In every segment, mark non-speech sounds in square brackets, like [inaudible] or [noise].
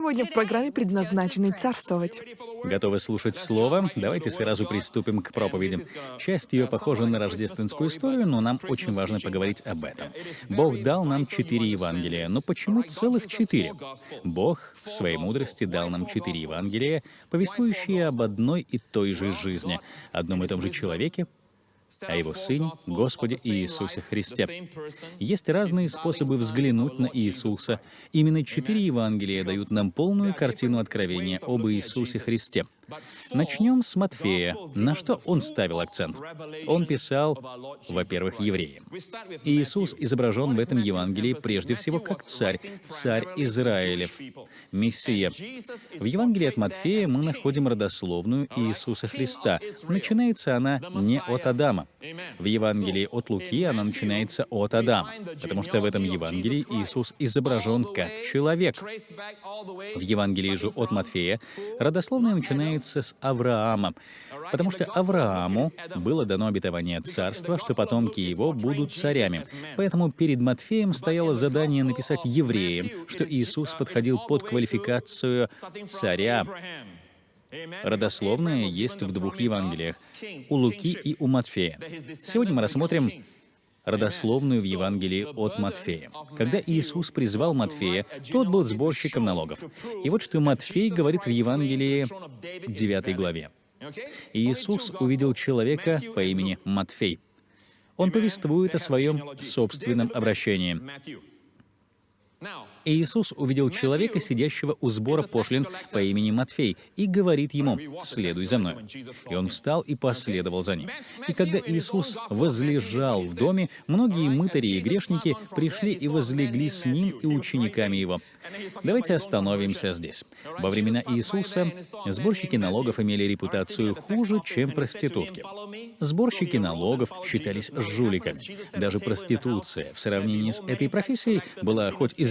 Сегодня в программе предназначенной царствовать. Готовы слушать Слово? Давайте сразу приступим к проповеди. Часть ее похожа на рождественскую историю, но нам очень важно поговорить об этом. Бог дал нам четыре Евангелия, но почему целых четыре? Бог в своей мудрости дал нам четыре Евангелия, повествующие об одной и той же жизни, одном и том же человеке, о Его Сыне, Господе Иисусе Христе. Есть разные способы взглянуть на Иисуса. Именно четыре Евангелия дают нам полную картину откровения об Иисусе Христе — Начнем с Матфея. На что он ставил акцент? Он писал, во-первых, евреям. Иисус изображен в этом Евангелии прежде всего как царь, царь Израилев, Мессия. В Евангелии от Матфея мы находим родословную Иисуса Христа. Начинается она не от Адама. В Евангелии от Луки она начинается от Адама, потому что в этом Евангелии Иисус изображен как человек. В Евангелии же от Матфея родословная начинается начинается с Авраама, потому что Аврааму было дано обетование царства, что потомки его будут царями. Поэтому перед Матфеем стояло задание написать евреям, что Иисус подходил под квалификацию царя. Родословное есть в двух Евангелиях, у Луки и у Матфея. Сегодня мы рассмотрим родословную в Евангелии от Матфея. Когда Иисус призвал Матфея, тот был сборщиком налогов. И вот что Матфей говорит в Евангелии 9 главе. Иисус увидел человека по имени Матфей. Он повествует о своем собственном обращении. Иисус увидел человека, сидящего у сбора пошлин по имени Матфей, и говорит ему, «Следуй за мной». И он встал и последовал за ним. И когда Иисус возлежал в доме, многие мытари и грешники пришли и возлегли с ним и учениками его. Давайте остановимся здесь. Во времена Иисуса сборщики налогов имели репутацию хуже, чем проститутки. Сборщики налогов считались жуликами. Даже проституция в сравнении с этой профессией была хоть и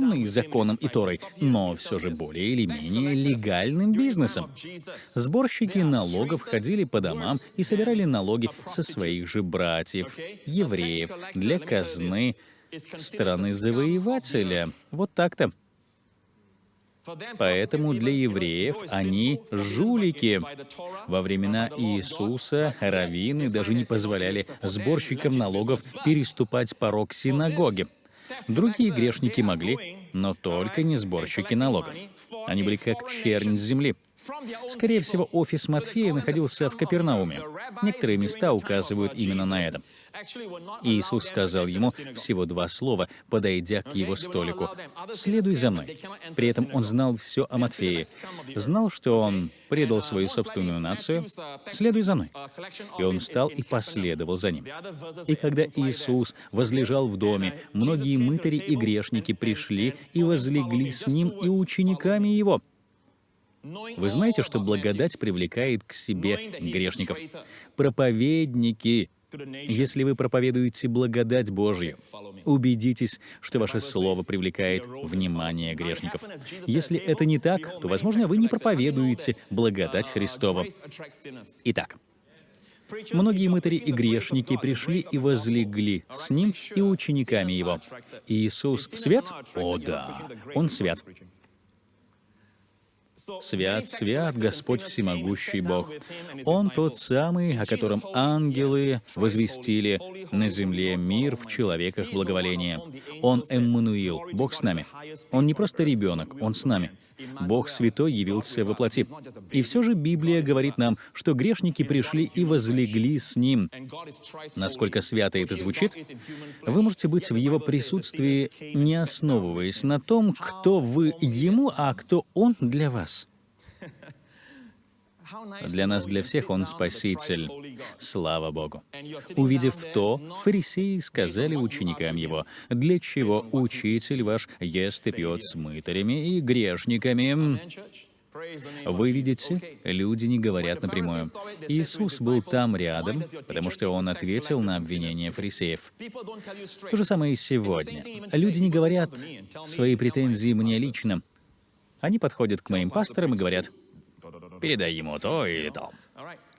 запрещенной законом и Торой, но все же более или менее легальным бизнесом. Сборщики налогов ходили по домам и собирали налоги со своих же братьев, евреев, для казны, страны завоевателя. Вот так-то. Поэтому для евреев они жулики. Во времена Иисуса раввины даже не позволяли сборщикам налогов переступать порог синагоги. Другие грешники могли, но только не сборщики налогов. Они были как чернь земли. Скорее всего, офис Матфея находился в Капернауме. Некоторые места указывают именно на это. Иисус сказал ему всего два слова, подойдя к его столику. «Следуй за мной». При этом он знал все о Матфее. Знал, что он предал свою собственную нацию. «Следуй за мной». И он встал и последовал за ним. И когда Иисус возлежал в доме, многие мытари и грешники пришли и возлегли с ним и учениками его. Вы знаете, что благодать привлекает к себе грешников. Проповедники если вы проповедуете благодать Божью, убедитесь, что ваше слово привлекает внимание грешников. Если это не так, то, возможно, вы не проповедуете благодать Христова. Итак, Многие мытари и грешники пришли и возлегли с ним и учениками его. Иисус свят? О да, Он свят. Свят, свят Господь Всемогущий Бог. Он тот самый, о котором ангелы возвестили на земле мир в человеках благоволения. Он Эммануил, Бог с нами. Он не просто ребенок, Он с нами. Бог Святой явился во плоти. И все же Библия говорит нам, что грешники пришли и возлегли с Ним. Насколько свято это звучит, вы можете быть в Его присутствии, не основываясь на том, кто вы Ему, а кто Он для вас. Для нас, для всех Он Спаситель. Слава Богу. Увидев то, фарисеи сказали ученикам Его, «Для чего Учитель ваш ест и пьет с мытарями и грешниками?» Вы видите, люди не говорят напрямую. Иисус был там рядом, потому что Он ответил на обвинения фарисеев. То же самое и сегодня. Люди не говорят свои претензии мне лично. Они подходят к моим пасторам и говорят, передай ему то или то.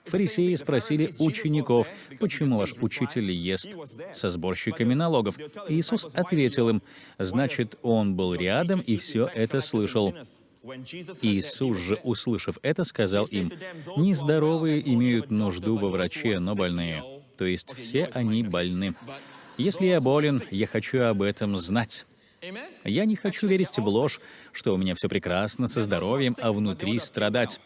Фарисеи спросили учеников, почему ваш учитель ест со сборщиками налогов. Иисус ответил им, значит, он был рядом и все это слышал. Иисус же, услышав это, сказал им, «Нездоровые имеют нужду во враче, но больные». То есть все они больны. Если я болен, я хочу об этом знать. Я не хочу верить в ложь, что у меня все прекрасно со здоровьем, а внутри страдать.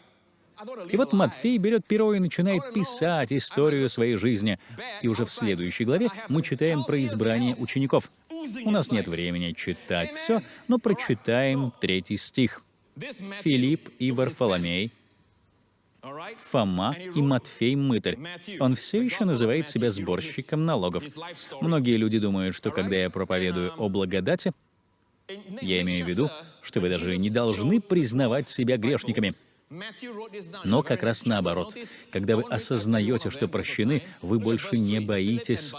И вот Матфей берет перо и начинает писать историю своей жизни. И уже в следующей главе мы читаем про избрание учеников. У нас нет времени читать все, но прочитаем третий стих. Филипп и Варфоломей, Фома и Матфей Мытарь. Он все еще называет себя сборщиком налогов. Многие люди думают, что когда я проповедую о благодати, я имею в виду, что вы даже не должны признавать себя грешниками — но как раз наоборот. Когда вы осознаете, что прощены, вы больше не боитесь.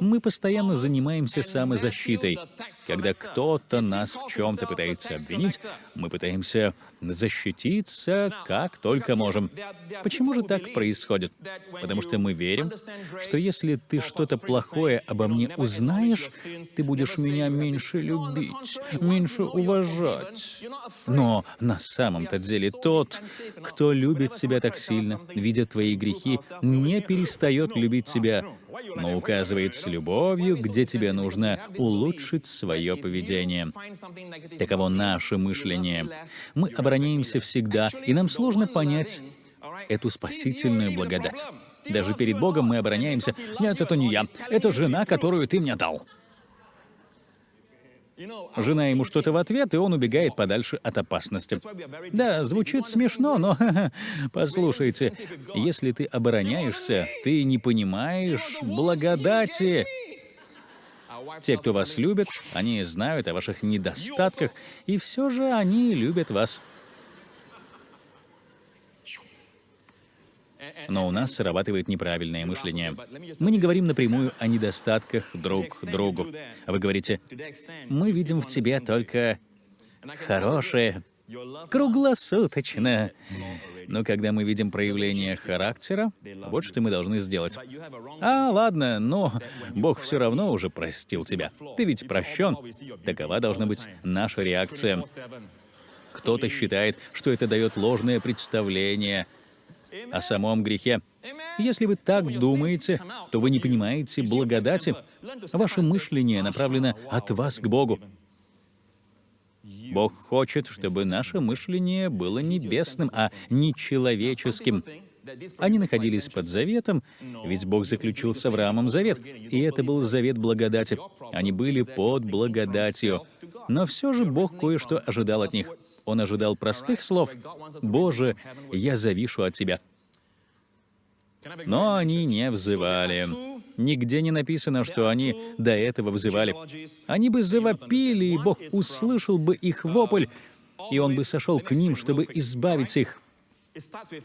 Мы постоянно занимаемся самозащитой. Когда кто-то нас в чем-то пытается обвинить, мы пытаемся защититься как только можем. Почему же так происходит? Потому что мы верим, что если ты что-то плохое обо мне узнаешь, ты будешь меня меньше любить, меньше уважать. Но на самом-то деле тот, кто любит себя так сильно, видя твои грехи, не перестает любить себя, но указывает с любовью, где тебе нужно улучшить свое поведение. Таково наше мышление. Мы обороняемся всегда, и нам сложно понять эту спасительную благодать. Даже перед Богом мы обороняемся. Нет, это не я. Это жена, которую ты мне дал. Жена ему что-то в ответ, и он убегает подальше от опасности. Да, звучит смешно, но [laughs] послушайте, если ты обороняешься, ты не понимаешь благодати. Те, кто вас любит, они знают о ваших недостатках, и все же они любят вас. Но у нас срабатывает неправильное мышление. Мы не говорим напрямую о недостатках друг другу. А вы говорите, мы видим в тебе только хорошее, круглосуточно. Но когда мы видим проявление характера, вот что мы должны сделать. А, ладно, но Бог все равно уже простил тебя. Ты ведь прощен. Такова должна быть наша реакция. Кто-то считает, что это дает ложное представление о самом грехе. Если вы так думаете, то вы не понимаете благодати. Ваше мышление направлено от вас к Богу. Бог хочет, чтобы наше мышление было небесным, а не человеческим. Они находились под заветом, ведь Бог заключил с Авраамом завет, и это был завет благодати. Они были под благодатью. Но все же Бог кое-что ожидал от них. Он ожидал простых слов «Боже, я завишу от Тебя». Но они не взывали. Нигде не написано, что они до этого взывали. Они бы завопили, и Бог услышал бы их вопль, и Он бы сошел к ним, чтобы избавить их.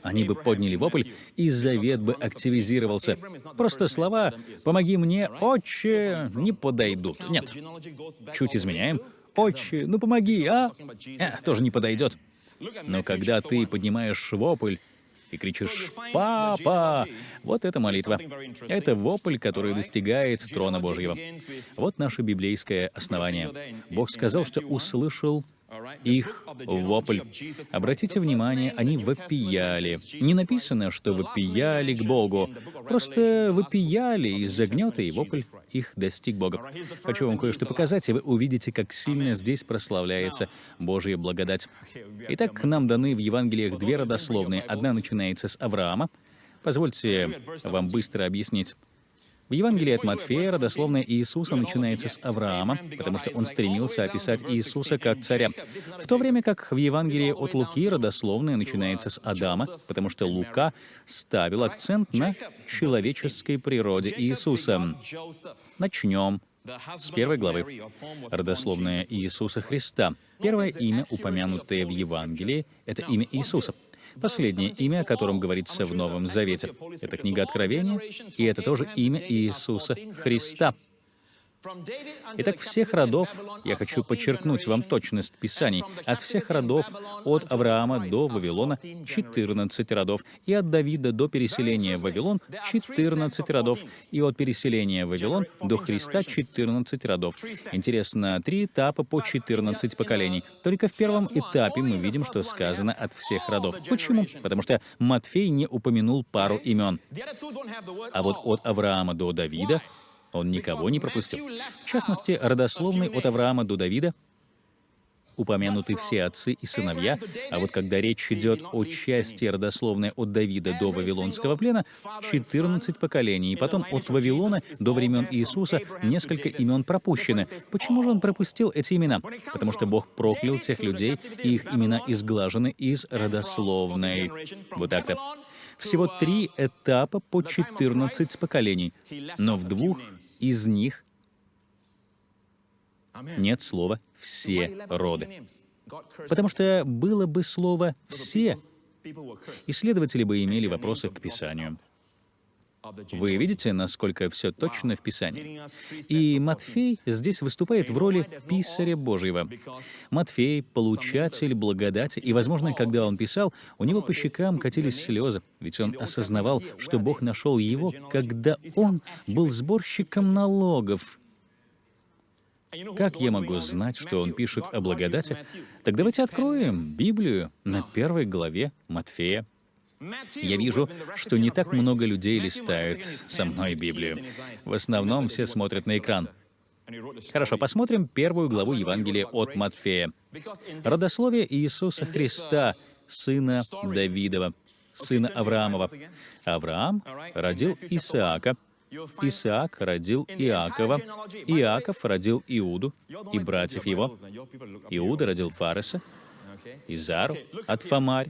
Они бы подняли вопль, и завет бы активизировался. Просто слова «помоги мне, отче» не подойдут. Нет. Чуть изменяем. «Отче, ну помоги, а?» э, тоже не подойдет. Но когда ты поднимаешь вопль, и кричишь «Папа!» Вот это молитва. Это вопль, который достигает трона Божьего. Вот наше библейское основание. Бог сказал, что услышал их вопль. Обратите внимание, они вопияли. Не написано, что вопияли к Богу. Просто вопияли из-за гнета, и вопль их достиг Бога. Хочу вам кое-что показать, и вы увидите, как сильно здесь прославляется Божья благодать. [laughs] Итак, нам даны в Евангелиях две родословные. Одна начинается с Авраама. Позвольте вам быстро объяснить. В Евангелии от Матфея родословная Иисуса начинается с Авраама, потому что он стремился описать Иисуса как царя, в то время как в Евангелии от Луки родословная начинается с Адама, потому что Лука ставил акцент на человеческой природе Иисуса. Начнем с первой главы. Родословная Иисуса Христа. Первое имя, упомянутое в Евангелии, это имя Иисуса. Последнее имя, о котором говорится в Новом Завете. Это книга Откровения, и это тоже имя Иисуса Христа. Итак, всех родов, я хочу подчеркнуть вам точность Писаний, от всех родов, от Авраама до Вавилона 14 родов, и от Давида до переселения в Вавилон 14 родов, и от переселения в Вавилон до Христа 14 родов. Интересно, три этапа по 14 поколений. Только в первом этапе мы видим, что сказано от всех родов. Почему? Потому что Матфей не упомянул пару имен. А вот от Авраама до Давида он никого не пропустил. В частности, родословный от Авраама до Давида упомянуты все отцы и сыновья, а вот когда речь идет о части родословной от Давида до Вавилонского плена, 14 поколений, и потом от Вавилона до времен Иисуса несколько имен пропущены. Почему же он пропустил эти имена? Потому что Бог проклял тех людей, и их имена изглажены из родословной. Вот так-то. Всего три этапа по 14 поколений, но в двух из них нет слова «все роды». Потому что было бы слово «все», исследователи бы имели вопросы к Писанию. Вы видите, насколько все точно в Писании? И Матфей здесь выступает в роли писаря Божьего. Матфей — получатель благодати, и, возможно, когда он писал, у него по щекам катились слезы, ведь он осознавал, что Бог нашел его, когда он был сборщиком налогов. Как я могу знать, что он пишет о благодати? Так давайте откроем Библию на первой главе Матфея. Я вижу, что не так много людей листают со мной Библию. В основном все смотрят на экран. Хорошо, посмотрим первую главу Евангелия от Матфея. Родословие Иисуса Христа, сына Давидова, сына Авраамова. Авраам родил Исаака, Исаак родил Иакова, Иаков родил Иуду и братьев его. Иуда родил Фареса, Изару от Фомарь,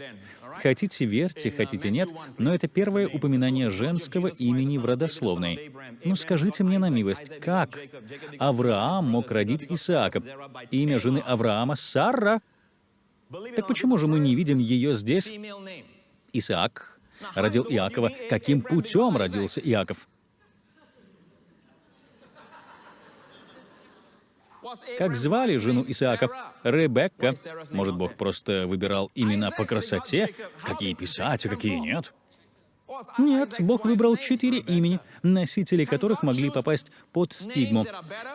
Хотите верьте, хотите нет, но это первое упоминание женского имени в родословной. Ну скажите мне на милость, как Авраам мог родить Исаака? Имя жены Авраама — Сара. Так почему же мы не видим ее здесь? Исаак родил Иакова. Каким путем родился Иаков? Как звали жену Исаака? Ребекка. Может, Бог просто выбирал имена по красоте? Какие писать, а какие нет? Нет, Бог выбрал четыре имени, носители которых могли попасть под стигму.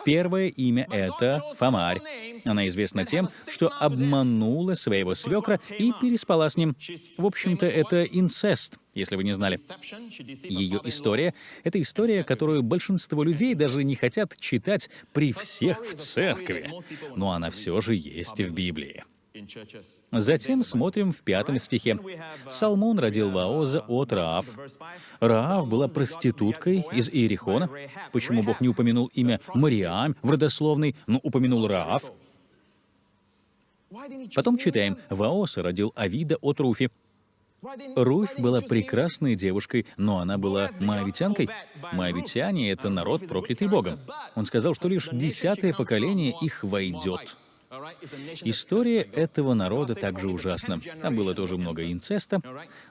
Первое имя — это Фомарь. Она известна тем, что обманула своего свекра и переспала с ним. В общем-то, это инцест, если вы не знали. Ее история — это история, которую большинство людей даже не хотят читать при всех в церкви. Но она все же есть в Библии. Затем смотрим в пятом стихе. Салмон родил Ваоза от Раав. Раав была проституткой из Иерихона. Почему Бог не упомянул имя Мариам в родословной, но упомянул Раав? Потом читаем. Ваос родил Авида от Руфи. Руфь была прекрасной девушкой, но она была моавитянкой. Моавитяне — это народ, проклятый Богом. Он сказал, что лишь десятое поколение их войдет. История этого народа также ужасна. Там было тоже много инцеста.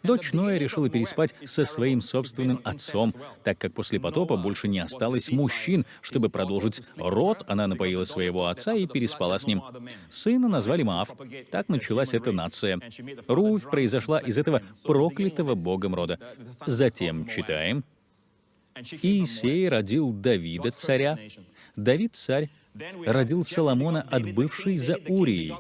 Дочь Ноя решила переспать со своим собственным отцом, так как после потопа больше не осталось мужчин. Чтобы продолжить род, она напоила своего отца и переспала с ним. Сына назвали Маав. Так началась эта нация. Руфь произошла из этого проклятого богом рода. Затем читаем. Иисей родил Давида, царя. Давид — царь родил Соломона от бывшей за Урией.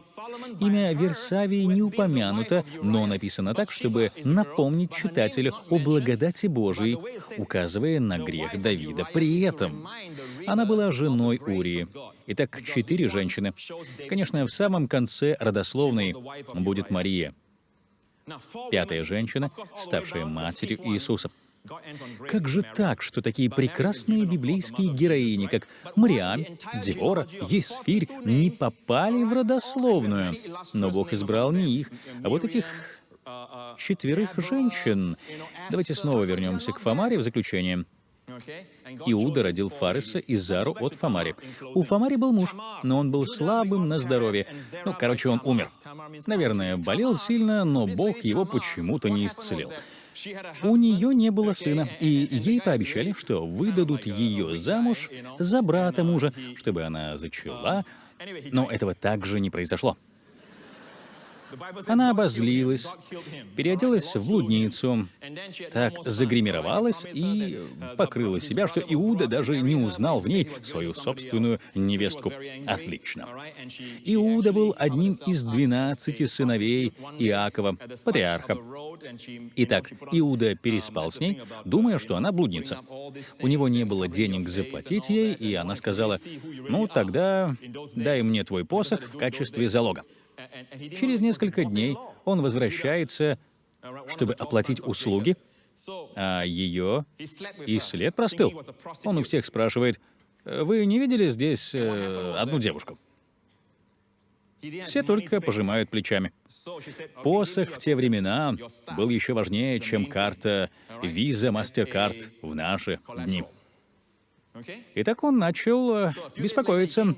Имя Версавии не упомянуто, но написано так, чтобы напомнить читателю о благодати Божией, указывая на грех Давида. При этом она была женой Урии. Итак, четыре женщины. Конечно, в самом конце родословной будет Мария. Пятая женщина, ставшая матерью Иисуса. Как же так, что такие прекрасные библейские героини, как Мариам, Девора, Есфирь, не попали в родословную? Но Бог избрал не их, а вот этих четверых женщин. Давайте снова вернемся к Фомаре в заключение. Иуда родил Фареса и Зару от Фомари. У Фомари был муж, но он был слабым на здоровье. Ну, короче, он умер. Наверное, болел сильно, но Бог его почему-то не исцелил. У нее не было сына, и ей пообещали, что выдадут ее замуж за брата мужа, чтобы она зачала, но этого также не произошло. Она обозлилась, переоделась в блудницу, так загримировалась и покрыла себя, что Иуда даже не узнал в ней свою собственную невестку. Отлично. Иуда был одним из двенадцати сыновей Иакова, патриарха. Итак, Иуда переспал с ней, думая, что она блудница. У него не было денег заплатить ей, и она сказала, «Ну, тогда дай мне твой посох в качестве залога». Через несколько дней он возвращается, чтобы оплатить услуги, а ее и след простыл. Он у всех спрашивает, «Вы не видели здесь э, одну девушку?» Все только пожимают плечами. Посох в те времена был еще важнее, чем карта Visa, MasterCard в наши дни. И так он начал э, беспокоиться.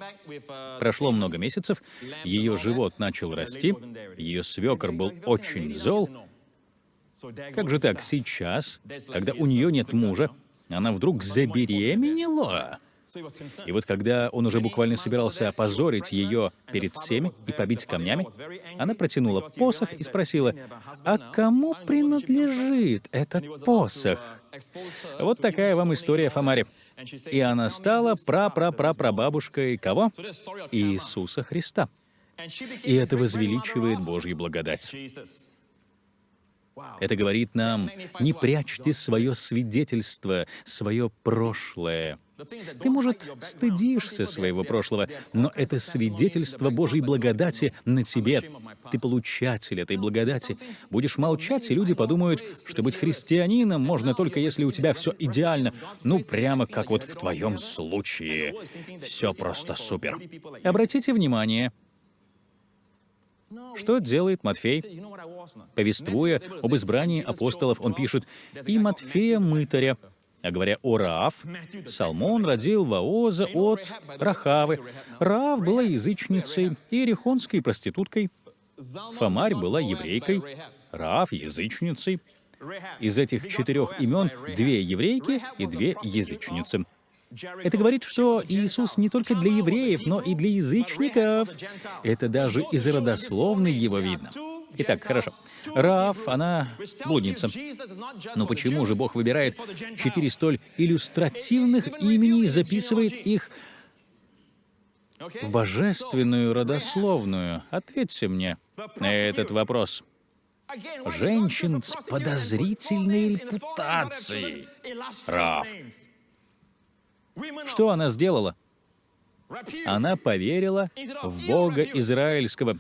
Прошло много месяцев, ее живот начал расти, ее свекор был очень зол. Как же так сейчас, когда у нее нет мужа, она вдруг забеременела? И вот когда он уже буквально собирался опозорить ее перед всеми и побить камнями, она протянула посох и спросила, «А кому принадлежит этот посох?» Вот такая вам история Фомари. И она стала пра-пра-пра-прабабушкой кого? Иисуса Христа. И это возвеличивает Божью благодать. Это говорит нам, не прячьте свое свидетельство, свое прошлое. Ты, может, стыдишься своего прошлого, но это свидетельство Божьей благодати на тебе. Ты получатель этой благодати. Будешь молчать, и люди подумают, что быть христианином можно только если у тебя все идеально. Ну, прямо как вот в твоем случае. Все просто супер. Обратите внимание, что делает Матфей? Повествуя об избрании апостолов, он пишет «И Матфея мытаря, а говоря о Раав, Салмон родил Ваоза от Рахавы. Раав была язычницей и ерехонской проституткой. Фомарь была еврейкой, Раав — язычницей. Из этих четырех имен две еврейки и две язычницы. Это говорит, что Иисус не только для евреев, но и для язычников. Это даже из родословной его видно. Итак, хорошо. Раав, она блудница. Но почему же Бог выбирает четыре столь иллюстративных имени и записывает их в божественную родословную? Ответьте мне на этот вопрос. Женщин с подозрительной репутацией. Раав. Что она сделала? Она поверила в Бога Израильского.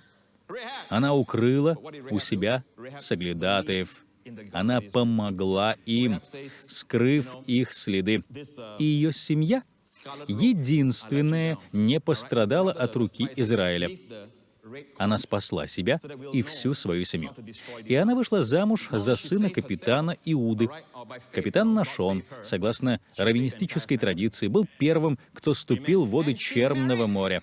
Она укрыла у себя соглядатаев. Она помогла им, скрыв их следы. И ее семья, единственная, не пострадала от руки Израиля. Она спасла себя и всю свою семью. И она вышла замуж за сына капитана Иуды. Капитан Нашон, согласно раввинистической традиции, был первым, кто ступил в воды Черного моря.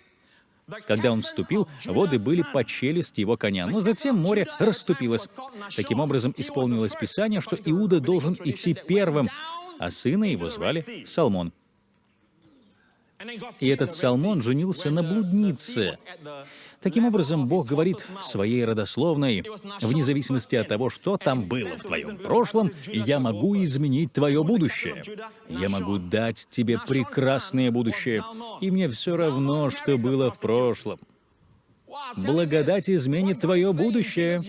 Когда он вступил, воды были по челюсть его коня, но затем море расступилось. Таким образом, исполнилось Писание, что Иуда должен идти первым, а сына его звали Салмон. И этот Салмон женился на блуднице. Таким образом, Бог говорит в своей родословной, вне зависимости от того, что там было в твоем прошлом, я могу изменить твое будущее. Я могу дать тебе прекрасное будущее, и мне все равно, что было в прошлом. Благодать изменит твое будущее.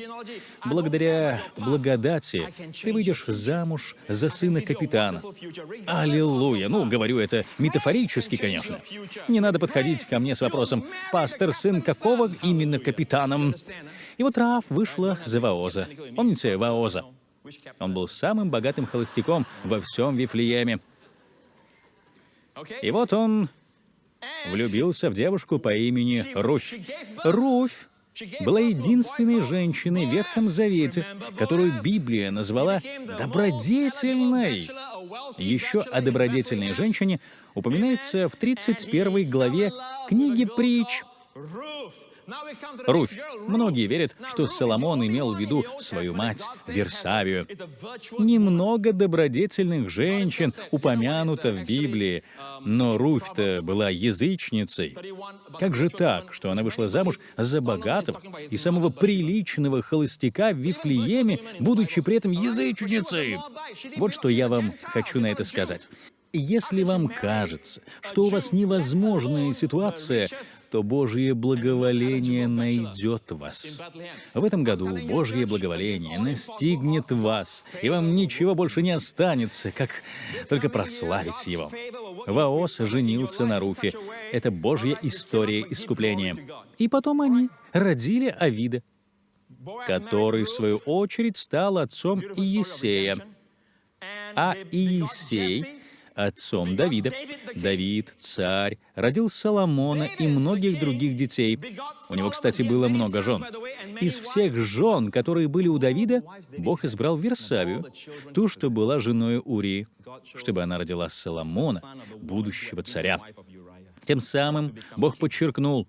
Благодаря благодати ты выйдешь замуж за сына капитана. Аллилуйя! Ну, говорю это метафорически, конечно. Не надо подходить ко мне с вопросом, «Пастор, сын какого именно капитаном?» И вот Раав вышла за Ваоза. Помните Ваоза? Он был самым богатым холостяком во всем Вифлееме. И вот он влюбился в девушку по имени Руфь. Руфь была единственной женщиной в Ветхом Завете, которую Библия назвала добродетельной. Еще о добродетельной женщине упоминается в 31 главе книги «Притч». Руфь. Многие верят, что Соломон имел в виду свою мать, Версавию. Немного добродетельных женщин упомянуто в Библии, но Руфь-то была язычницей. Как же так, что она вышла замуж за богатого и самого приличного холостяка в Вифлееме, будучи при этом язычницей? Вот что я вам хочу на это сказать. Если вам кажется, что у вас невозможная ситуация, то Божье благоволение найдет вас. В этом году Божье благоволение настигнет вас, и вам ничего больше не останется, как только прославить Его. Ваос женился на Руфе. Это Божья история искупления. И потом они родили Авида, который, в свою очередь, стал отцом Иесея. А Иесей отцом Давида. Давид, царь, родил Соломона и многих других детей. У него, кстати, было много жен. Из всех жен, которые были у Давида, Бог избрал Версавию, ту, что была женой Урии, чтобы она родила Соломона, будущего царя. Тем самым Бог подчеркнул,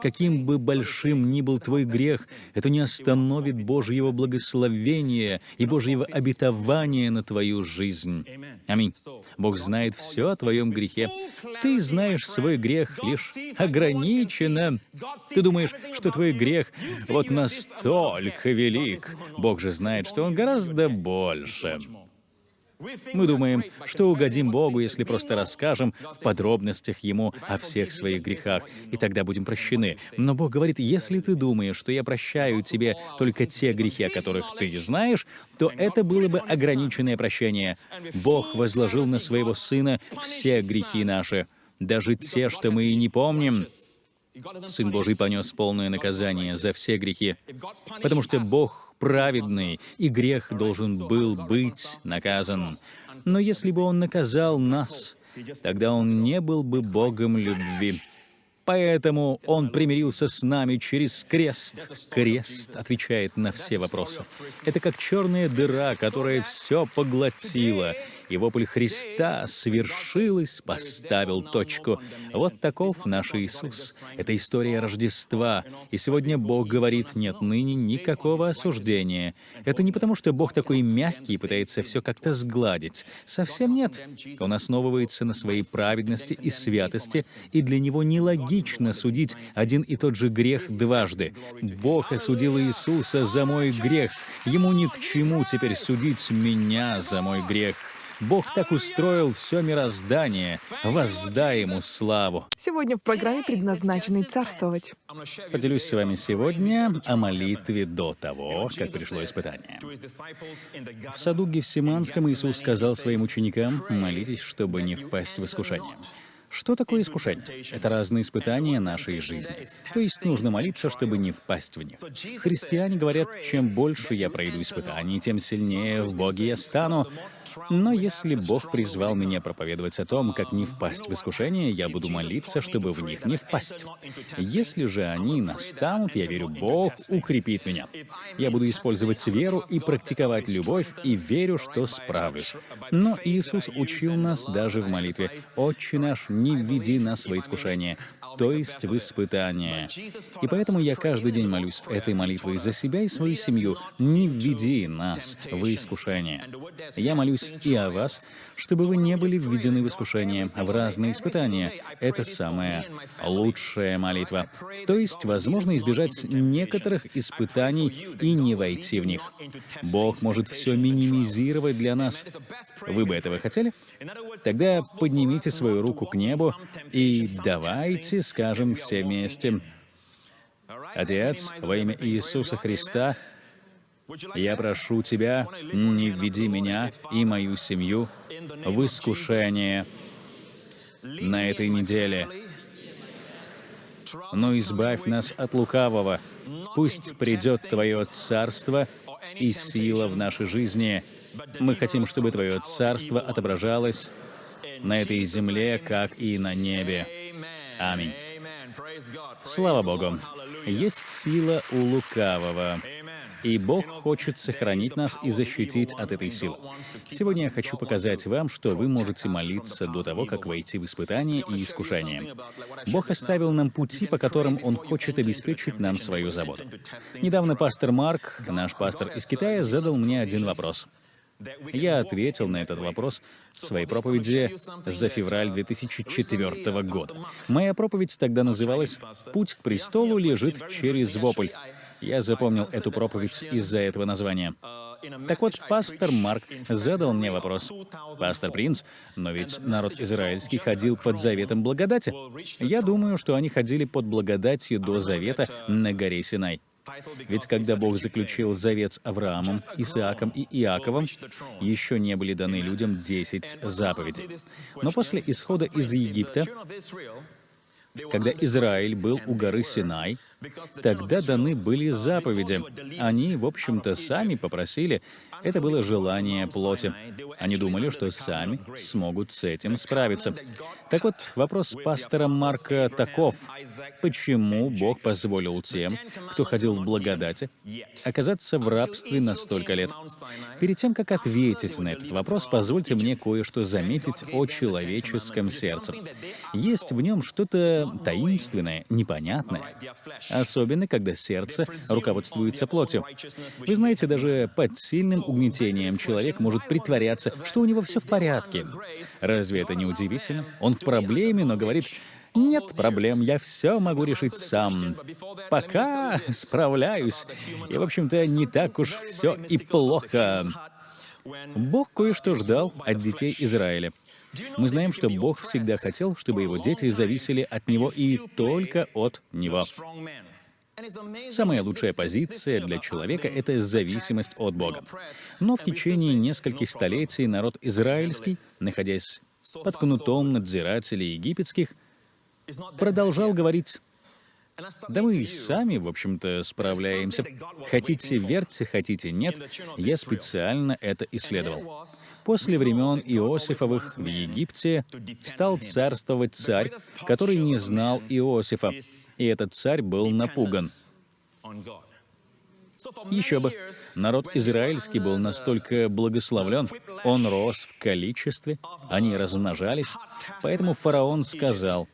Каким бы большим ни был твой грех, это не остановит Божьего благословения и Божьего обетования на твою жизнь. Аминь. Бог знает все о твоем грехе. Ты знаешь свой грех лишь ограниченно. Ты думаешь, что твой грех вот настолько велик. Бог же знает, что он гораздо больше. Мы думаем, что угодим Богу, если просто расскажем в подробностях Ему о всех своих грехах, и тогда будем прощены. Но Бог говорит, если ты думаешь, что я прощаю тебе только те грехи, о которых ты знаешь, то это было бы ограниченное прощение. Бог возложил на своего Сына все грехи наши, даже те, что мы и не помним. Сын Божий понес полное наказание за все грехи, потому что Бог праведный, и грех должен был быть наказан. Но если бы Он наказал нас, тогда Он не был бы Богом любви. Поэтому Он примирился с нами через крест. Крест отвечает на все вопросы. Это как черная дыра, которая все поглотила, и вопль Христа свершилось, поставил точку. Вот таков наш Иисус. Это история Рождества. И сегодня Бог говорит, нет ныне никакого осуждения. Это не потому, что Бог такой мягкий и пытается все как-то сгладить. Совсем нет. Он основывается на своей праведности и святости, и для Него нелогично судить один и тот же грех дважды. Бог осудил Иисуса за мой грех. Ему ни к чему теперь судить меня за мой грех. Бог так устроил все мироздание, воздай Ему славу. Сегодня в программе «Предназначенный царствовать». Поделюсь с вами сегодня о молитве до того, как пришло испытание. В саду Гефсиманском Иисус сказал своим ученикам, «Молитесь, чтобы не впасть в искушение». Что такое искушение? Это разные испытания нашей жизни. То есть нужно молиться, чтобы не впасть в них. Христиане говорят, чем больше я пройду испытаний, тем сильнее в Боге я стану. Но если Бог призвал меня проповедовать о том, как не впасть в искушение, я буду молиться, чтобы в них не впасть. Если же они настанут, я верю, Бог укрепит меня. Я буду использовать веру и практиковать любовь, и верю, что справлюсь. Но Иисус учил нас даже в молитве. «Отче наш, не введи нас во искушение, то есть в испытание. И поэтому я каждый день молюсь этой молитвой за себя и свою семью. Не введи нас в искушение. Я молюсь и о вас, чтобы вы не были введены в искушение, в разные испытания. Это самая лучшая молитва. То есть, возможно избежать некоторых испытаний и не войти в них. Бог может все минимизировать для нас. Вы бы этого хотели? Тогда поднимите свою руку к небу и давайте скажем все вместе. Отец, во имя Иисуса Христа, я прошу Тебя, не введи меня и мою семью в искушение на этой неделе, но избавь нас от лукавого. Пусть придет Твое Царство и сила в нашей жизни. Мы хотим, чтобы Твое Царство отображалось на этой земле, как и на небе. Аминь. Слава Богу. Есть сила у лукавого. И Бог хочет сохранить нас и защитить от этой силы. Сегодня я хочу показать вам, что вы можете молиться до того, как войти в испытание и искушение. Бог оставил нам пути, по которым Он хочет обеспечить нам свою заботу. Недавно пастор Марк, наш пастор из Китая, задал мне один вопрос. Я ответил на этот вопрос в своей проповеди за февраль 2004 года. Моя проповедь тогда называлась «Путь к престолу лежит через вопль». Я запомнил эту проповедь из-за этого названия. Так вот, пастор Марк задал мне вопрос. «Пастор Принц, но ведь народ израильский ходил под заветом благодати. Я думаю, что они ходили под благодатью до завета на горе Синай. Ведь когда Бог заключил завет с Авраамом, Исааком и Иаковом, еще не были даны людям 10 заповедей. Но после исхода из Египта, когда Израиль был у горы Синай, тогда даны были заповеди. Они, в общем-то, сами попросили. Это было желание плоти. Они думали, что сами смогут с этим справиться. Так вот, вопрос пастора Марка таков. Почему Бог позволил тем, кто ходил в благодати, оказаться в рабстве на столько лет? Перед тем, как ответить на этот вопрос, позвольте мне кое-что заметить о человеческом сердце. Есть в нем что-то таинственное, непонятное, особенно когда сердце руководствуется плотью. Вы знаете, даже под сильным угнетением человек может притворяться, что у него все в порядке. Разве это не удивительно? Он в проблеме, но говорит, нет проблем, я все могу решить сам. Пока справляюсь. И, в общем-то, не так уж все и плохо. Бог кое-что ждал от детей Израиля. Мы знаем, что Бог всегда хотел, чтобы его дети зависели от Него и только от Него. Самая лучшая позиция для человека — это зависимость от Бога. Но в течение нескольких столетий народ израильский, находясь под кнутом надзирателей египетских, продолжал говорить да мы и сами, в общем-то, справляемся. Хотите верьте, хотите нет, я специально это исследовал. После времен Иосифовых в Египте стал царствовать царь, который не знал Иосифа, и этот царь был напуган. Еще бы. Народ израильский был настолько благословлен, он рос в количестве, они размножались, поэтому фараон сказал,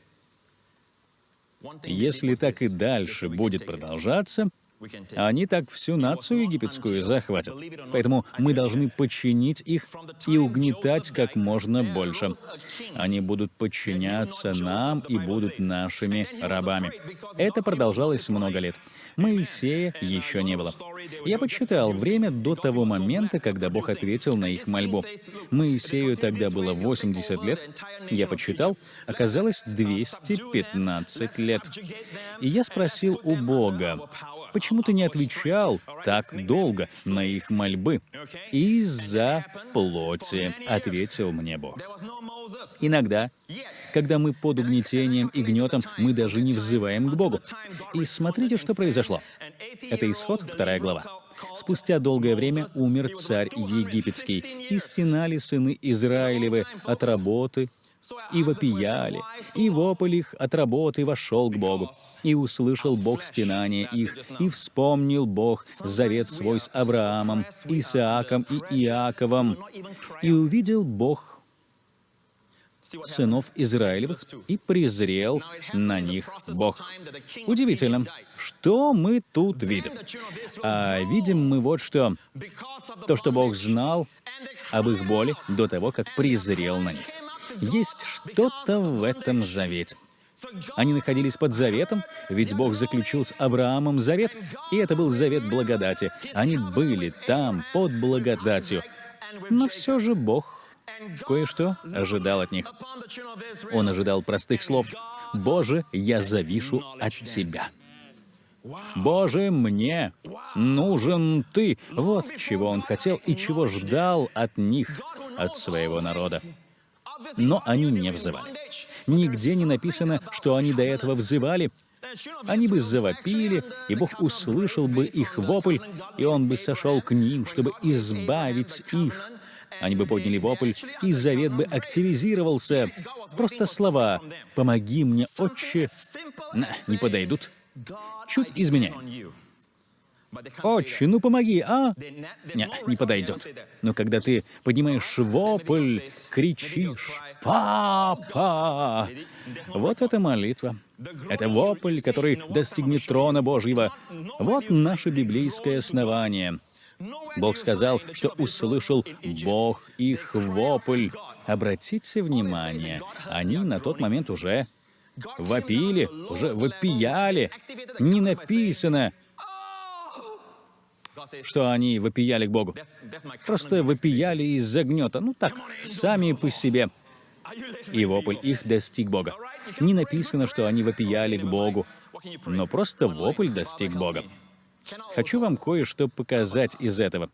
если так и дальше будет продолжаться, они так всю нацию египетскую захватят. Поэтому мы должны подчинить их и угнетать как можно больше. Они будут подчиняться нам и будут нашими рабами. Это продолжалось много лет. Моисея еще не было. Я подсчитал время до того момента, когда Бог ответил на их мольбу. Моисею тогда было 80 лет. Я подсчитал, оказалось 215 лет. И я спросил у Бога, Почему ты не отвечал так долго на их мольбы? Из-за плоти, ответил мне Бог. Иногда, когда мы под угнетением и гнетом, мы даже не взываем к Богу. И смотрите, что произошло. Это исход, вторая глава. Спустя долгое время умер царь египетский, и стенали сыны Израилевы от работы и вопияли, и вопль их от работы вошел к Богу. И услышал Бог стенание их, и вспомнил Бог завет свой с Авраамом, Исааком и Иаковом. И увидел Бог сынов Израилевых и презрел на них Бог. Удивительно, что мы тут видим? А видим мы вот что. То, что Бог знал об их боли до того, как презрел на них. Есть что-то в этом завете. Они находились под заветом, ведь Бог заключил с Авраамом завет, и это был завет благодати. Они были там, под благодатью. Но все же Бог кое-что ожидал от них. Он ожидал простых слов. «Боже, я завишу от Тебя». «Боже, мне нужен Ты». Вот чего Он хотел и чего ждал от них, от своего народа но они не взывали. Нигде не написано, что они до этого взывали. Они бы завопили, и Бог услышал бы их вопль, и Он бы сошел к ним, чтобы избавить их. Они бы подняли вопль, и завет бы активизировался. Просто слова «Помоги мне, Отче» не подойдут. Чуть изменяем. «Отче, ну помоги, а?» Не, не подойдет. Но когда ты поднимаешь вопль, кричишь «Папа!» Вот это молитва. Это вопль, который достигнет трона Божьего. Вот наше библейское основание. Бог сказал, что услышал Бог их вопль. Обратите внимание, они на тот момент уже вопили, уже вопияли. Не написано, что они вопияли к Богу. Просто вопияли из-за гнета. Ну так, сами по себе. И вопль их достиг Бога. Не написано, что они вопияли к Богу, но просто вопль достиг Бога. Хочу вам кое-что показать из этого.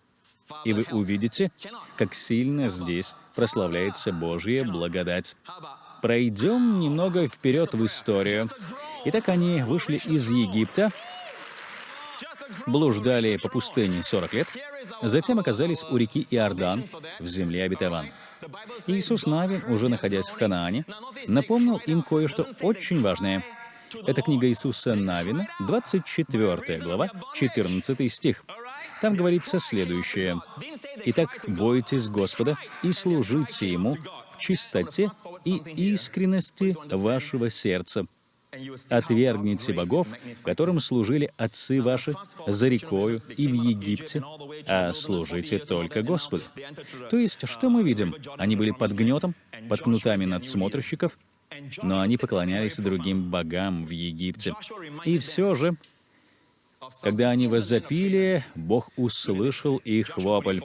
И вы увидите, как сильно здесь прославляется Божья благодать. Пройдем немного вперед в историю. Итак, они вышли из Египта, блуждали по пустыне 40 лет, затем оказались у реки Иордан в земле обетован. Иисус Навин, уже находясь в Ханаане, напомнил им кое-что очень важное. Это книга Иисуса Навина, 24 глава, 14 стих. Там говорится следующее. «Итак, бойтесь Господа и служите Ему в чистоте и искренности вашего сердца. Отвергните богов, которым служили отцы ваши за рекою и в Египте, а служите только Господу». То есть, что мы видим? Они были под гнетом, под кнутами надсмотрщиков, но они поклонялись другим богам в Египте. И все же, когда они возопили, Бог услышал их вопль.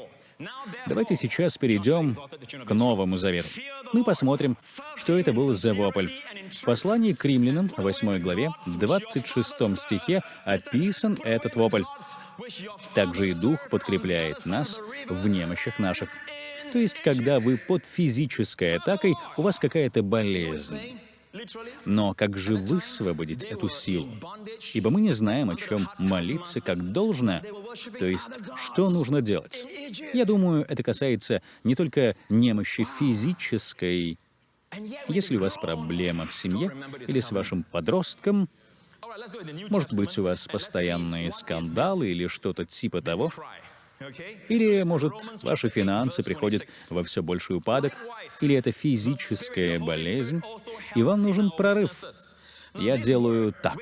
Давайте сейчас перейдем к Новому Завету. Мы посмотрим, что это был за вопль. В послании к римлянам, 8 главе, 26 стихе описан этот вопль. Также и Дух подкрепляет нас в немощах наших. То есть, когда вы под физической атакой, у вас какая-то болезнь. Но как же высвободить эту силу? Ибо мы не знаем, о чем молиться как должно, то есть что нужно делать. Я думаю, это касается не только немощи физической. Если у вас проблема в семье или с вашим подростком, может быть, у вас постоянные скандалы или что-то типа того, или, может, ваши финансы приходят во все больший упадок, или это физическая болезнь, и вам нужен прорыв. Я делаю так.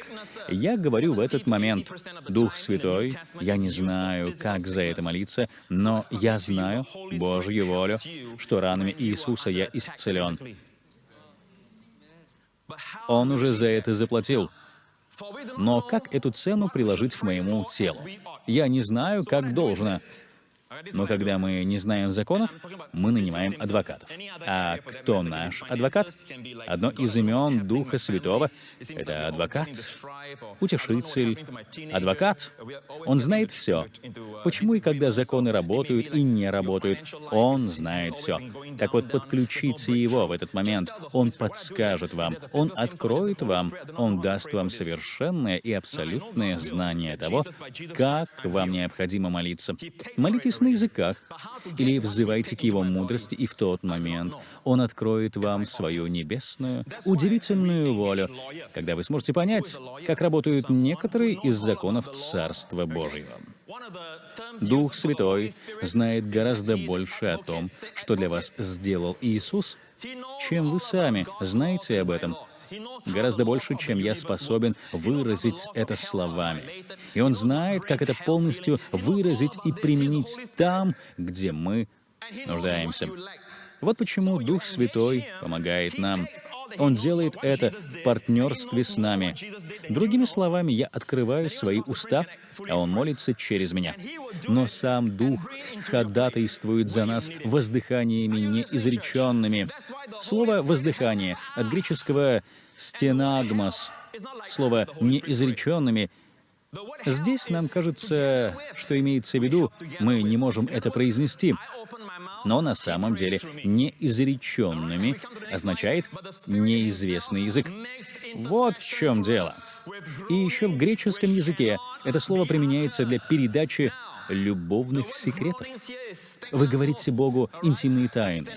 Я говорю в этот момент, Дух Святой, я не знаю, как за это молиться, но я знаю Божью волю, что ранами Иисуса я исцелен. Он уже за это заплатил. Но как эту цену приложить к моему телу? Я не знаю, как должно. Но когда мы не знаем законов, мы нанимаем адвокатов. А кто наш адвокат? Одно из имен Духа Святого — это адвокат, утешитель, адвокат. Он знает все. Почему и когда законы работают и не работают, он знает все. Так вот, подключите его в этот момент. Он подскажет вам, он откроет вам, он даст вам совершенное и абсолютное знание того, как вам необходимо молиться. Молитесь на языках, или взывайте к Его мудрости, и в тот момент Он откроет вам свою небесную, удивительную волю, когда вы сможете понять, как работают некоторые из законов Царства Божьего. Дух Святой знает гораздо больше о том, что для вас сделал Иисус, чем вы сами знаете об этом. Гораздо больше, чем я способен выразить это словами. И Он знает, как это полностью выразить и применить там, где мы нуждаемся. Вот почему Дух Святой помогает нам. Он делает это в партнерстве с нами. Другими словами, я открываю свои уста, а Он молится через меня. Но сам Дух ходатайствует за нас воздыханиями неизреченными. Слово «воздыхание» от греческого «стенагмос», слово «неизреченными» Здесь нам кажется, что имеется в виду, мы не можем это произнести, но на самом деле неизреченными означает неизвестный язык. Вот в чем дело. И еще в греческом языке это слово применяется для передачи любовных секретов. Вы говорите Богу интимные тайны.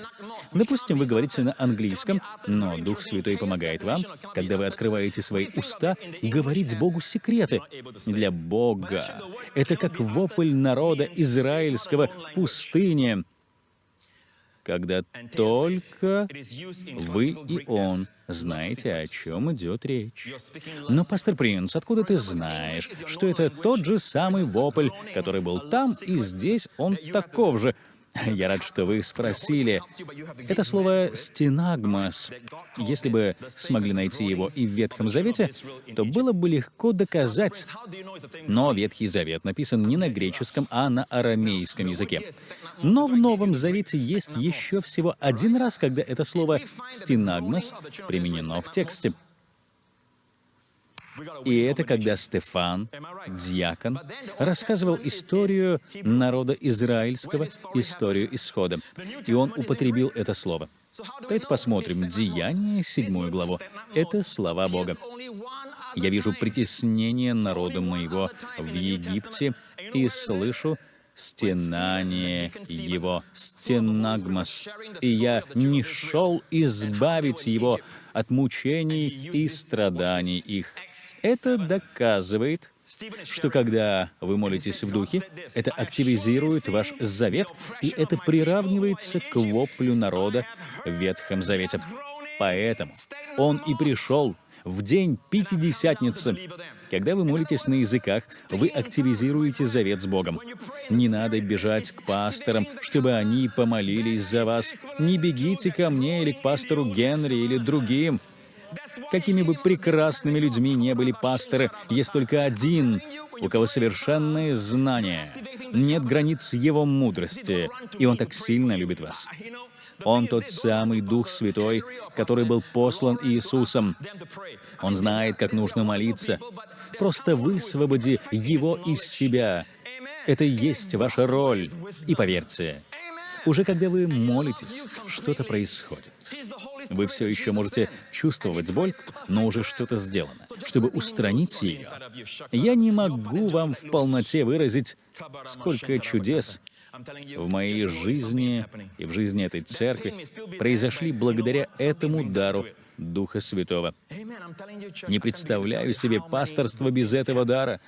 Допустим, вы говорите на английском, но Дух Святой помогает вам, когда вы открываете свои уста, говорить Богу секреты. Для Бога это как вопль народа израильского в пустыне, когда только вы и он знаете, о чем идет речь. Но, пастор Принц, откуда ты знаешь, что это тот же самый вопль, который был там, и здесь он таков же? [laughs] Я рад, что вы спросили. Это слово «стенагмос». Если бы смогли найти его и в Ветхом Завете, то было бы легко доказать. Но Ветхий Завет написан не на греческом, а на арамейском языке. Но в Новом Завете есть еще всего один раз, когда это слово «стенагмос» применено в тексте. И это когда Стефан, диакон, рассказывал историю народа израильского, историю исхода. И он употребил это слово. Давайте посмотрим. Деяние, седьмую главу. Это слова Бога. «Я вижу притеснение народа моего в Египте и слышу стенание его, стенагмос, и я не шел избавить его от мучений и страданий их. Это доказывает, что когда вы молитесь в духе, это активизирует ваш завет, и это приравнивается к воплю народа в Ветхом Завете. Поэтому он и пришел в день Пятидесятницы. Когда вы молитесь на языках, вы активизируете завет с Богом. Не надо бежать к пасторам, чтобы они помолились за вас. Не бегите ко мне или к пастору Генри или другим. Какими бы прекрасными людьми не были пасторы, есть только один, у кого совершенное знание. Нет границ его мудрости, и он так сильно любит вас. Он тот самый Дух Святой, который был послан Иисусом. Он знает, как нужно молиться. Просто высвободи его из себя. Это и есть ваша роль. И поверьте, уже когда вы молитесь, что-то происходит. Вы все еще можете чувствовать боль, но уже что-то сделано. Чтобы устранить ее, я не могу вам в полноте выразить, сколько чудес в моей жизни и в жизни этой церкви произошли благодаря этому дару Духа Святого. Не представляю себе пасторство без этого дара.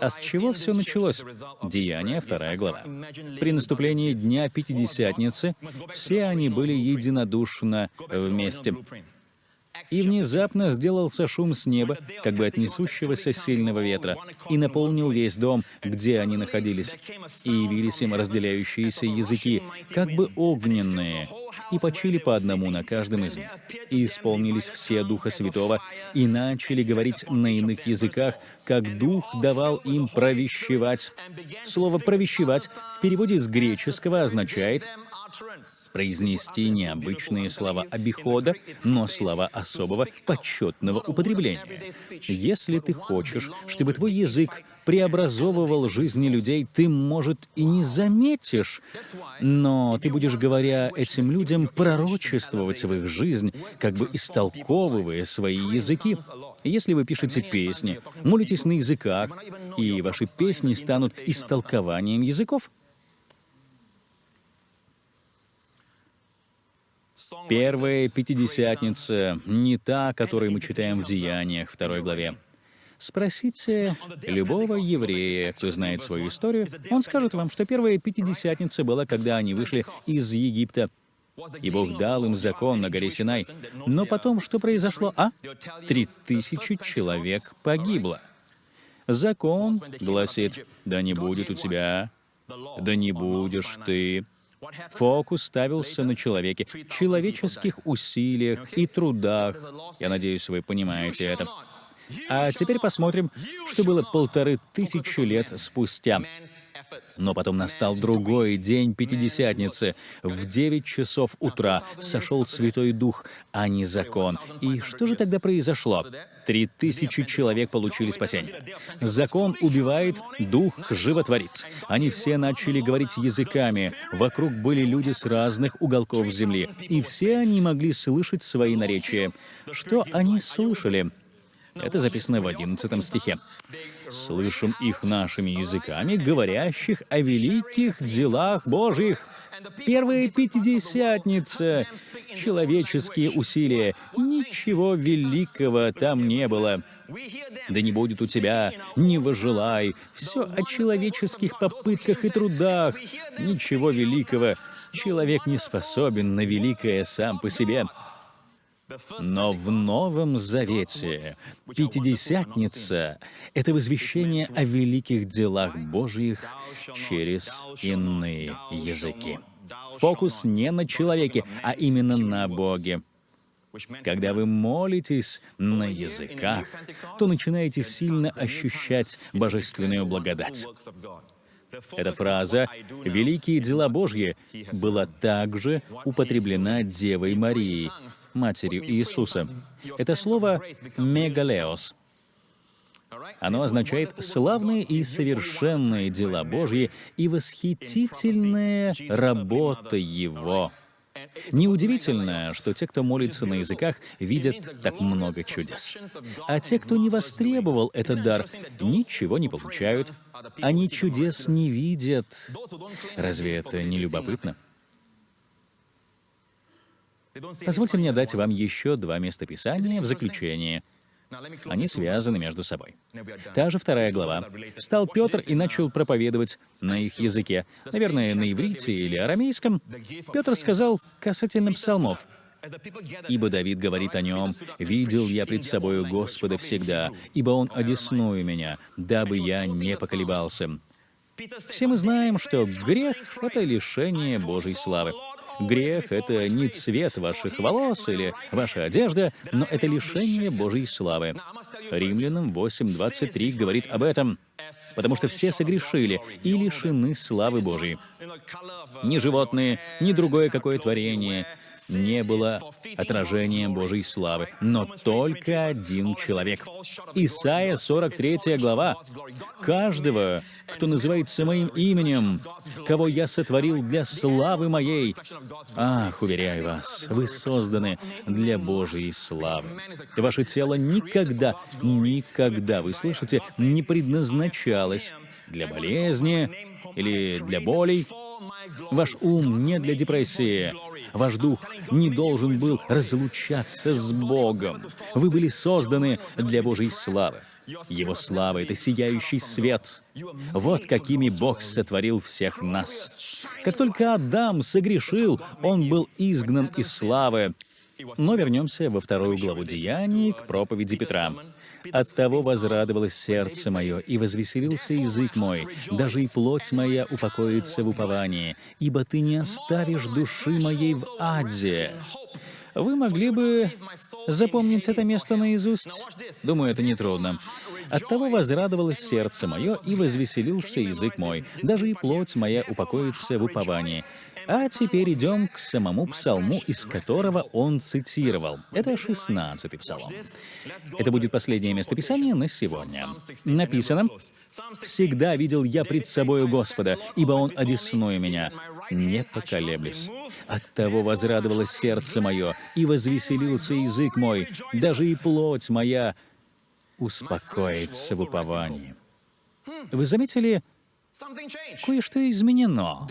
А с чего все началось? Деяние, вторая глава. При наступлении Дня Пятидесятницы все они были единодушно вместе. И внезапно сделался шум с неба, как бы от несущегося сильного ветра, и наполнил весь дом, где они находились. И явились им разделяющиеся языки, как бы огненные, и почили по одному на каждом из них. И исполнились все Духа Святого, и начали говорить на иных языках, как Дух давал им провещевать. Слово «провещевать» в переводе с греческого означает произнести необычные слова обихода, но слова особого почетного употребления. Если ты хочешь, чтобы твой язык преобразовывал жизни людей, ты, может, и не заметишь, но ты будешь, говоря этим людям, пророчествовать в их жизнь, как бы истолковывая свои языки. Если вы пишете песни, молитесь на языках, и ваши песни станут истолкованием языков, Первая Пятидесятница не та, которую мы читаем в Деяниях, второй главе. Спросите любого еврея, кто знает свою историю, он скажет вам, что первая Пятидесятница была, когда они вышли из Египта, и Бог дал им закон на горе Синай. Но потом что произошло, а? Три тысячи человек погибло. Закон гласит, да не будет у тебя, да не будешь ты, Фокус ставился на человеке, человеческих усилиях и трудах. Я надеюсь, вы понимаете это. А теперь посмотрим, что было полторы тысячи лет спустя. Но потом настал другой день Пятидесятницы. В девять часов утра сошел Святой Дух, а не закон. И что же тогда произошло? Три тысячи человек получили спасение. Закон убивает, Дух животворит. Они все начали говорить языками. Вокруг были люди с разных уголков земли. И все они могли слышать свои наречия. Что они слышали? Это записано в 11 стихе. «Слышим их нашими языками, говорящих о великих делах Божьих». Первая Пятидесятница. Человеческие усилия. Ничего великого там не было. Да не будет у тебя, не выжелай. Все о человеческих попытках и трудах. Ничего великого. Человек не способен на великое сам по себе. Но в Новом Завете Пятидесятница — это возвещение о великих делах Божьих через иные языки. Фокус не на человеке, а именно на Боге. Когда вы молитесь на языках, то начинаете сильно ощущать божественную благодать. Эта фраза «великие дела Божьи» была также употреблена Девой Марией, матерью Иисуса. Это слово «мегалеос». Оно означает «славные и совершенные дела Божьи и восхитительная работа Его». Неудивительно, что те, кто молится на языках, видят так много чудес. А те, кто не востребовал этот дар, ничего не получают. Они чудес не видят. Разве это не любопытно? Позвольте мне дать вам еще два местописания в заключение — они связаны между собой. Та же вторая глава. Встал Петр и начал проповедовать на их языке, наверное, на иврите или арамейском. Петр сказал касательно псалмов, Ибо Давид говорит о нем, «Видел я пред собою Господа всегда, ибо Он одесную меня, дабы я не поколебался». Все мы знаем, что грех — это лишение Божьей славы. Грех — это не цвет ваших волос или ваша одежда, но это лишение Божьей славы. Римлянам 8.23 говорит об этом. «Потому что все согрешили и лишены славы Божьей». Ни животные, ни другое какое творение не было отражением Божьей славы, но только один человек. Исайя 43 глава. «Каждого, кто называется моим именем, кого я сотворил для славы моей». Ах, уверяю вас, вы созданы для Божьей славы. Ваше тело никогда, никогда, вы слышите, не предназначалось для болезни или для болей. Ваш ум не для депрессии, Ваш дух не должен был разлучаться с Богом. Вы были созданы для Божьей славы. Его слава — это сияющий свет. Вот какими Бог сотворил всех нас. Как только Адам согрешил, он был изгнан из славы. Но вернемся во вторую главу Деяний к проповеди Петра. Оттого возрадовалось сердце мое, и возвеселился язык мой, даже и плоть моя упокоится в уповании, ибо ты не оставишь души моей в аде. Вы могли бы запомнить это место наизусть? Думаю, это нетрудно. Оттого возрадовалось сердце мое, и возвеселился язык мой, даже и плоть моя упокоится в уповании. А теперь идем к самому псалму, из которого он цитировал. Это 16-й псалом. Это будет последнее местописание на сегодня. Написано, «Всегда видел я пред собою Господа, ибо Он одесную меня, не поколеблюсь. Оттого возрадовалось сердце мое, и возвеселился язык мой, даже и плоть моя успокоится в уповании». Вы заметили, Кое-что изменено.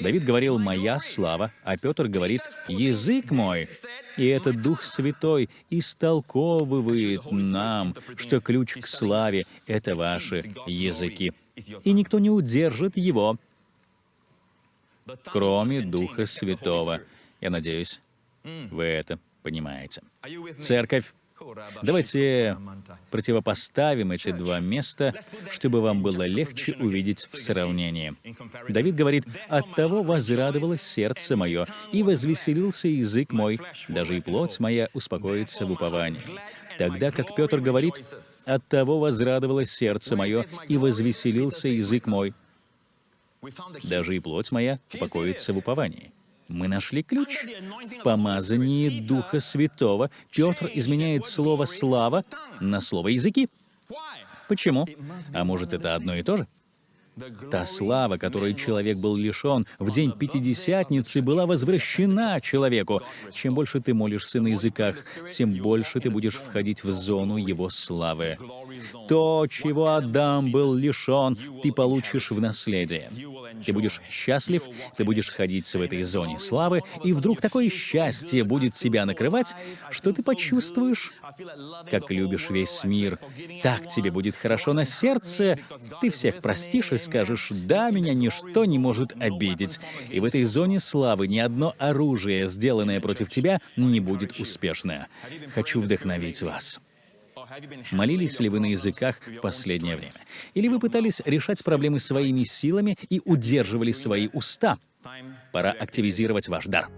Давид говорил «моя слава», а Петр говорит «язык мой». И этот Дух Святой истолковывает нам, что ключ к славе — это ваши языки. И никто не удержит его, кроме Духа Святого. Я надеюсь, вы это понимаете. Церковь Давайте противопоставим эти два места, чтобы вам было легче увидеть в сравнении. Давид говорит, «От того возрадовалось сердце мое, и возвеселился язык мой, даже и плоть моя успокоится в уповании». Тогда как Петр говорит, «От того возрадовалось сердце мое, и возвеселился язык мой, даже и плоть моя успокоится в уповании». Мы нашли ключ. В помазании Духа Святого Петр изменяет слово «слава» на слово «языки». Почему? А может, это одно и то же? Та слава, которой человек был лишен в день Пятидесятницы, была возвращена человеку. Чем больше ты молишься на языках, тем больше ты будешь входить в зону его славы. То, чего Адам был лишен, ты получишь в наследие. Ты будешь счастлив, ты будешь ходить в этой зоне славы, и вдруг такое счастье будет тебя накрывать, что ты почувствуешь, как любишь весь мир. Так тебе будет хорошо на сердце, ты всех простишь и скажешь, да, меня ничто не может обидеть. И в этой зоне славы ни одно оружие, сделанное против тебя, не будет успешно. Хочу вдохновить вас. Молились ли вы на языках в последнее время? Или вы пытались решать проблемы своими силами и удерживали свои уста? Пора активизировать ваш дар.